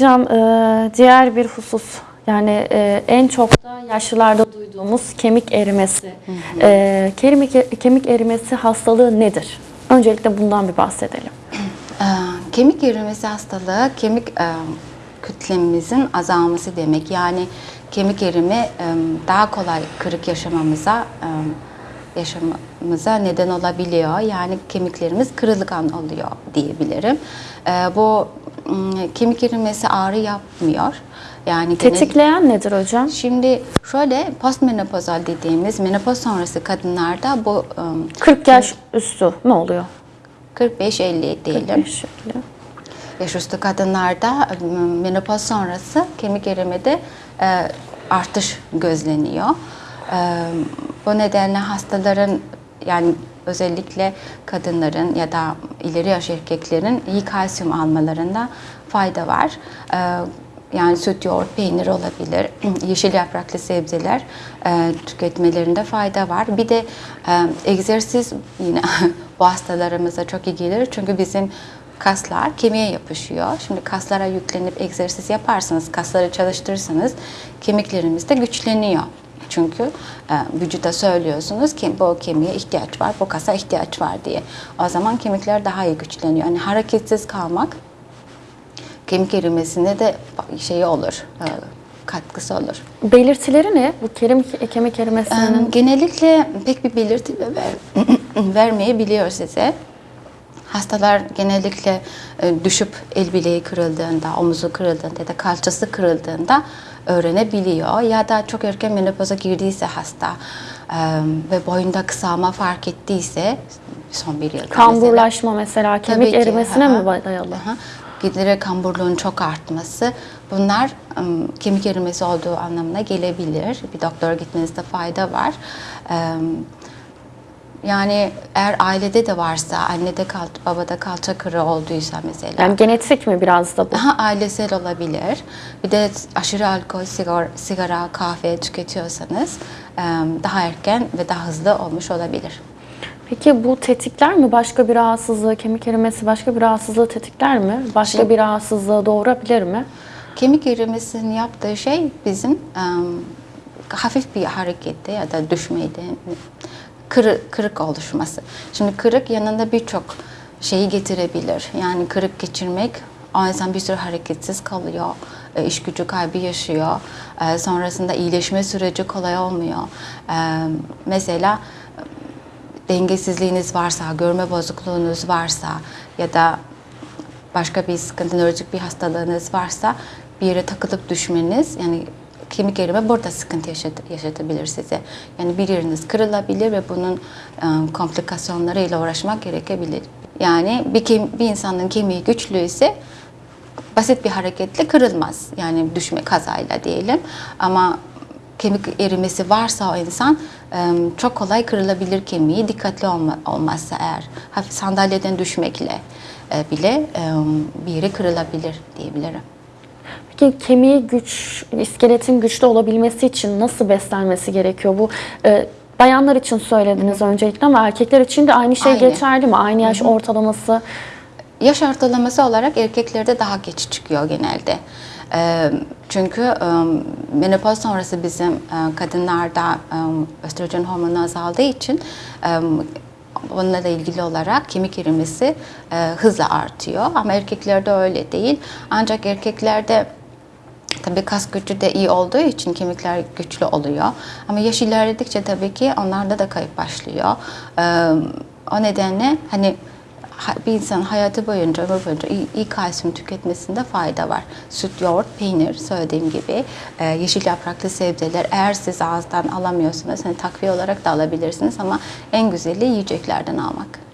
Hocam e, diğer bir husus yani e, en çok da yaşlılarda duyduğumuz kemik erimesi. E, kemik, kemik erimesi hastalığı nedir? Öncelikle bundan bir bahsedelim. Ee, Kemik erimesi hastalığı kemik e, kütlemimizin azalması demek. Yani kemik erimi e, daha kolay kırık yaşamamıza e, yaşamamıza neden olabiliyor. Yani kemiklerimiz kırılgan oluyor diyebilirim. E, Bu kemik erimesi ağrı yapmıyor. Yani genel- Tetikleyen nedir hocam? Şimdi şöyle postmenopozal dediğimiz menopoz sonrası kadınlarda bu e, 40 yaş üstü ne oluyor? 45-50 diyelim. 45 şekli. Yaş üstü kadınlarda menopoz sonrası kemik erimede e, artış gözleniyor. Bu nedenle hastaların yani özellikle kadınların ya da ileri yaş erkeklerin iyi kalsiyum almalarında fayda var. Yani süt, yoğurt, peynir olabilir, yeşil yapraklı sebzeler tüketmelerinde fayda var. Bir de egzersiz yine bu hastalarımıza çok iyi gelir çünkü bizim kaslar kemiğe yapışıyor. Şimdi kaslara yüklenip egzersiz yaparsanız, kasları çalıştırırsanız kemiklerimiz de güçleniyor. Çünkü e, vücuda söylüyorsunuz ki bu kemiğe ihtiyaç var, bu kasa ihtiyaç var diye. O zaman kemikler daha iyi güçleniyor. Yani hareketsiz kalmak kemik erimesine de şey olur, e, katkısı olur. Belirtileri ne? Bu kemik, kemik erimesinin Ee, Genellikle pek bir belirti ver, vermeyebiliyor size. Hastalar genellikle e, düşüp el bileği kırıldığında, omuzu kırıldığında ya da kalçası kırıldığında öğrenebiliyor. Ya da çok erken menopoza girdiyse hasta e, ve boyunda kısalma fark ettiyse son bir yılda mesela. kamburlaşma mesela kemik Tabii ki, erimesine aha. mi dayalı? Aha. Giderek kamburluğun çok artması bunlar ım, kemik erimesi olduğu anlamına gelebilir. Bir doktora gitmenizde fayda var. Em, Yani eğer ailede de varsa, annede kal, babada kalça kırığı olduysa mesela. Yani genetik mi biraz da bu? Daha ailesel olabilir. Bir de aşırı alkol, sigara, sigara kahve tüketiyorsanız daha erken ve daha hızlı olmuş olabilir. Peki bu tetikler mi başka bir rahatsızlığı, kemik erimesi başka bir rahatsızlığı tetikler mi? Başka bir rahatsızlığı doğurabilir mi? Kemik erimesinin yaptığı şey bizim hafif bir harekette ya da düşmeyde kırık, kırık oluşması. Şimdi kırık yanında birçok şeyi getirebilir. Yani kırık geçirmek o insan bir süre hareketsiz kalıyor, e, iş gücü kaybı yaşıyor. E, Sonrasında iyileşme süreci kolay olmuyor. E, Mesela dengesizliğiniz varsa, görme bozukluğunuz varsa ya da başka bir sıkıntı, nörolojik bir hastalığınız varsa bir yere takılıp düşmeniz yani kemik erime burada sıkıntı yaşat- yaşatabilir size. Yani bir yeriniz kırılabilir ve bunun e, komplikasyonlarıyla uğraşmak gerekebilir. Yani bir, kem- bir insanın kemiği güçlüyse basit bir hareketle kırılmaz. Yani düşme kazayla diyelim. Ama kemik erimesi varsa o insan çok kolay kırılabilir kemiği dikkatli olma, olmazsa eğer hafif sandalyeden düşmekle bile bir yeri kırılabilir diyebilirim. Peki kemiği güç, iskeletin güçlü olabilmesi için nasıl beslenmesi gerekiyor? Bu e, bayanlar için söylediniz öncelikle ama erkekler için de aynı şey Aynı. geçerli mi? Aynı yaş ortalaması. Yaş ortalaması olarak erkeklerde daha geç çıkıyor genelde. Ee, Çünkü e, menopoz sonrası bizim e, kadınlarda e, östrojen hormonu azaldığı için e, onunla da ilgili olarak kemik erimesi e, hızla artıyor. Ama erkeklerde öyle değil. Ancak erkeklerde Tabii kas gücü de iyi olduğu için kemikler güçlü oluyor. Ama yaş ilerledikçe tabii ki onlarda da kayıp başlıyor. Ee, o nedenle hani ha- bir insan hayatı boyunca, ömür boyunca iyi, iyi kalsiyum tüketmesinde fayda var. Süt, yoğurt, peynir söylediğim gibi e, yeşil yapraklı sebzeler eğer siz ağızdan alamıyorsanız hani takviye olarak da alabilirsiniz ama en güzeli yiyeceklerden almak.